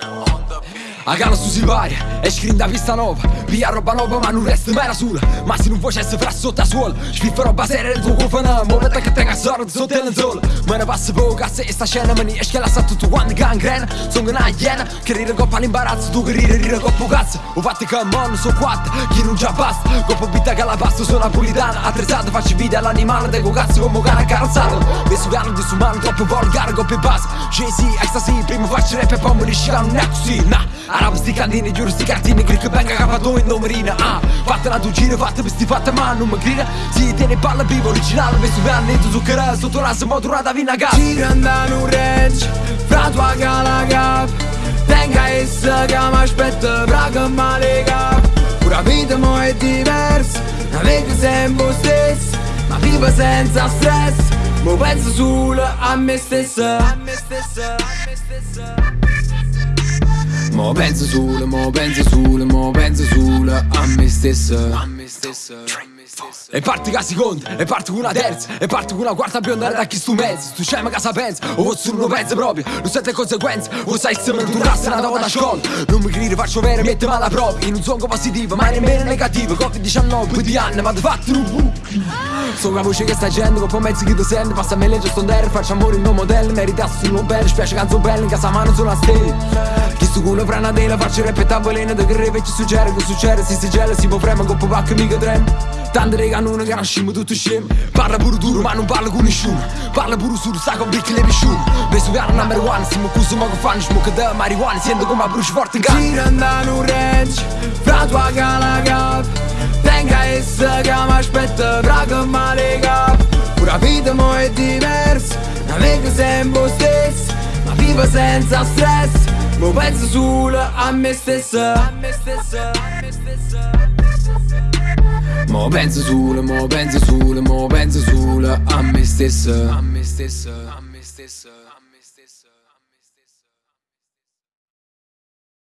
Toronto. A gala su Silvaria e scrind da pista nuova Pia roba nuova ma non resta mai da sola Ma se non facesse fra sotto a suola Spiffa roba seria nel tuo cofano Momento che tenga sorte sotto il zola Me ne passa poco a se sta scena Me ne esce la sa tutto quanto gangrena Sono una iena Che rire coppa l'imbarazzo Tu che rire rire coppa cazzo Ho fatto che non so quattro Chi non già basta Coppa bitta che la pasta sono napolitana Attrezzata faccio video all'animale Deco cazzo come cane carrozzato Messo piano di sumano troppo volgare Coppa e basta Jay-Z, ecstasy Prima faccio rap e poi mi risciano Non è così, nah Arab sti candini, giuro sti cartini Click venga capato in domerina Ah, fatta la giro, fatta vesti fatta ma non mi grida Si tiene palla vivo, originale Vesto per anni, tu zucchero Sotto l'asso, motorata vina gas Gira andare un range Fra tua cala cap Tenga essa che mi aspetta Braga ma lega Pura vita mo è diversa Navega sempre stesso Ma vivo senza stress Mo penso solo a me stessa A me stessa, a me stessa Mo penso solo, mo penso solo, mo penso solo a me stesso A me stesso, a me stesso E parti che seconda, e parti con una terza E parti con una quarta bionda da chi stu mezzo Tu c'hai ma casa pensa, o forse non pensa proprio Non sente conseguenze, o sai se mi durrasse una da scuola Non mi credi, faccio vero, mette male proprio In un songo positivo, ma nemmeno negativo Covid-19, più di anni, ma di fatto un bu Sono la voce che sta agendo, con mezzo che ti sente Passa a me legge sto faccio amore mio modello Meritassi un bello, spiace canzo bello In casa mano sulla stella. Chi stu culo fra una tela, faccio repetare veleno Da che reve ci succede, che succede, si si gela Si può prema, con po' pacca mica trema Tante rega non che nascimo tutto scemo Parla pure duro ma non parla con nessuno Parla pure solo sta con bicchi le pisciume Beso piano number one Siamo cuso ma che fanno smoke da marijuana Sento come a bruci forte in casa Gira andare un range Fra tua cala cap Tenga essa che mi aspetta Fra che mi lega Pura vita mo è diversa Navega sempre stesso Ma vivo senza stress Mo penso solo a me stessa A me stessa, a me stessa Mo penso solo, mo penso solo, mo penso solo a me stesso A me stesso, a me stesso, a me stesso